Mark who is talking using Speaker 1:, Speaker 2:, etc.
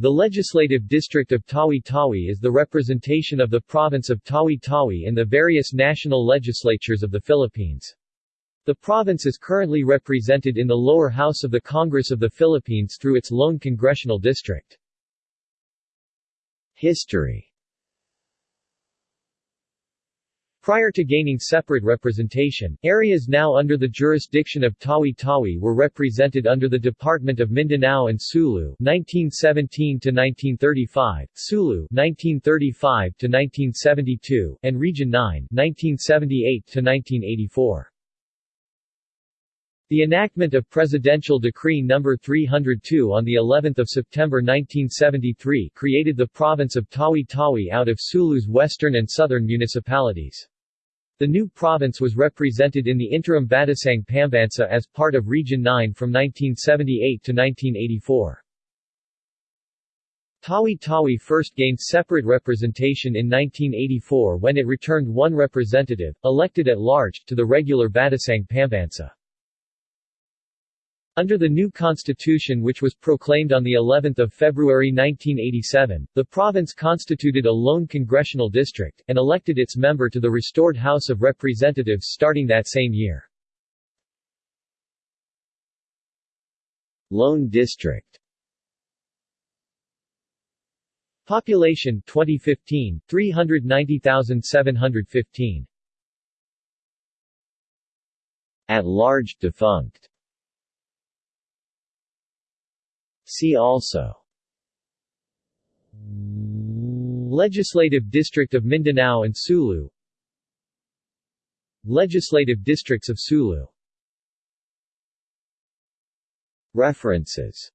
Speaker 1: The legislative district of Tawi-Tawi is the representation of the province of Tawi-Tawi in the various national legislatures of the Philippines. The province is currently represented in the lower house of the Congress of the Philippines through its lone congressional district. History Prior to gaining separate representation, areas now under the jurisdiction of Tawi-Tawi were represented under the Department of Mindanao and Sulu 1917-1935, Sulu 1935-1972, and Region 9 1978-1984. The enactment of Presidential Decree No. 302 on the 11th of September 1973 created the province of Tawi-Tawi out of Sulu's western and southern municipalities. The new province was represented in the interim Batasang Pambansa as part of Region 9 from 1978 to 1984. Tawi-Tawi first gained separate representation in 1984 when it returned one representative, elected at large, to the regular Batasang Pambansa. Under the new constitution which was proclaimed on the 11th of February 1987, the province constituted a lone congressional district, and elected its member to the restored House of Representatives starting that same year. Lone district. Population 2015 390,715 At large defunct See also. Legislative District of Mindanao and Sulu. Legislative Districts of Sulu. References